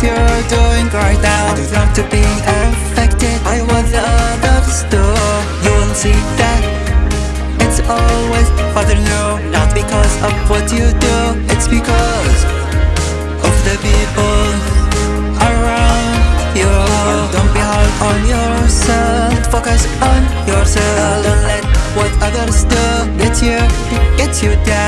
think right now I don't want to be affected I want the others to You will see that. It's always harder know. Not because of what you do. It's because of the people around you. Don't be hard on yourself. Focus on yourself. Don't let what others do Get you, get you down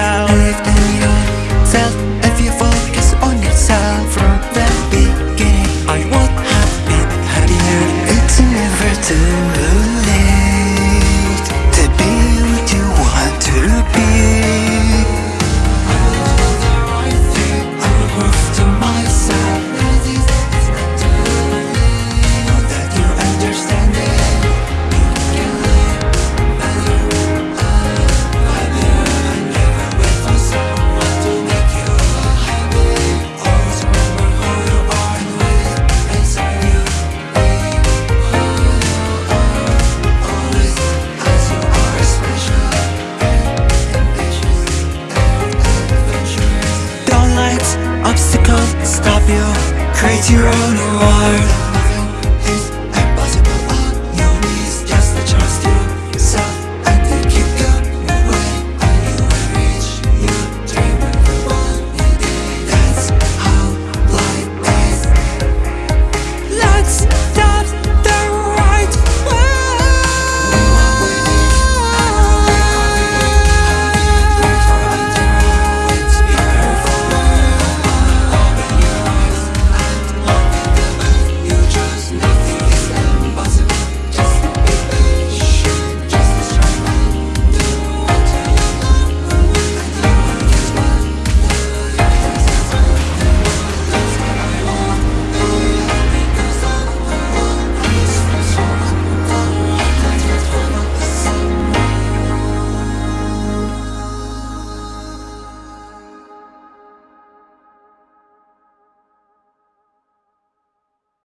Create your own world